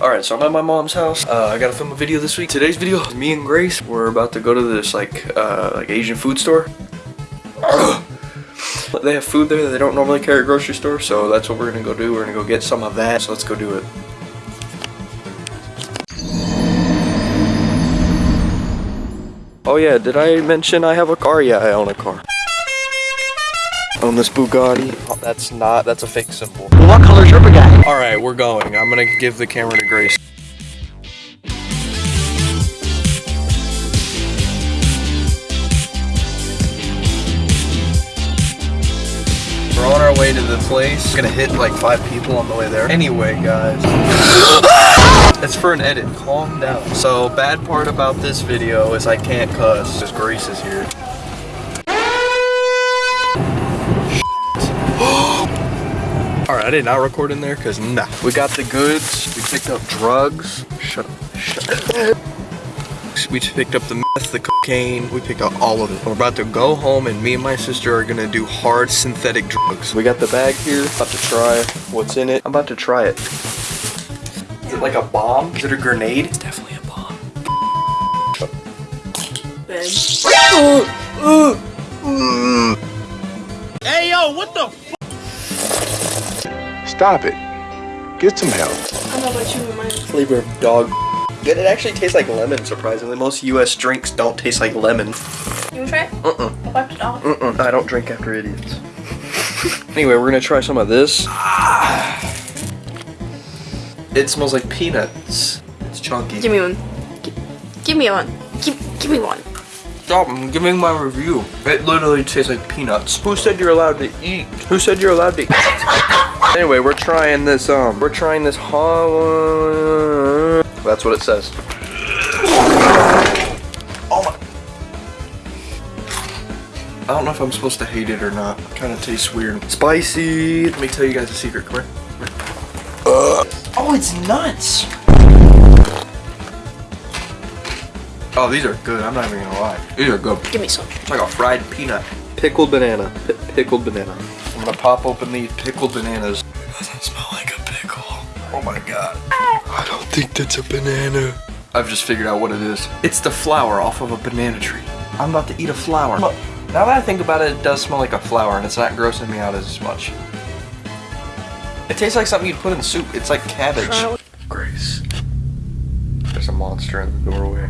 Alright, so I'm at my mom's house. Uh, I gotta film a video this week. Today's video, me and Grace, we're about to go to this like uh, like Asian food store. they have food there that they don't normally carry at grocery store, so that's what we're gonna go do. We're gonna go get some of that. So let's go do it. Oh yeah, did I mention I have a car? Yeah, I own a car. Own this Bugatti. Oh, that's not, that's a fake symbol. What color's your Bugatti? Alright, we're going. I'm gonna give the camera to Grace. We're on our way to the place. We're gonna hit like five people on the way there. Anyway, guys. It's for an edit. Calm down. So, bad part about this video is I can't cuss because Grace is here. I did not record in there because nah. We got the goods. We picked up drugs. Shut up. Shut up. We picked up the meth, the cocaine. We picked up all of it. We're about to go home and me and my sister are gonna do hard synthetic drugs. We got the bag here. About to try what's in it. I'm about to try it. Is it like a bomb? Is it a grenade? It's definitely a bomb. Hey yo, what the? Stop it. Get some help. I don't know about you, but mine. Flavor of dog. It actually tastes like lemon, surprisingly. Most US drinks don't taste like lemon. You wanna try it? Uh-uh. I'll wipe it off. Mm-mm. I don't drink after idiots. anyway, we're gonna try some of this. It smells like peanuts. It's chunky. Give me one. Give, give me one. Give, give me one. Stop, I'm giving my review. It literally tastes like peanuts. Who said you're allowed to eat? Who said you're allowed to eat? anyway, we're trying this, um, we're trying this hollow... That's what it says. Oh my... I don't know if I'm supposed to hate it or not. Kind of tastes weird. Spicy. Let me tell you guys a secret. Come here. Come here. Oh, it's nuts. Oh, these are good. I'm not even gonna lie. These are good. Give me some. It's like a fried peanut. Pickled banana. P pickled banana. I'm gonna pop open these pickled bananas. Doesn't smell like a pickle. Oh my god. Ah. I don't think that's a banana. I've just figured out what it is. It's the flower off of a banana tree. I'm about to eat a flower. Look, now that I think about it, it does smell like a flower and it's not grossing me out as much. It tastes like something you'd put in soup. It's like cabbage. Grace. There's a monster in the doorway.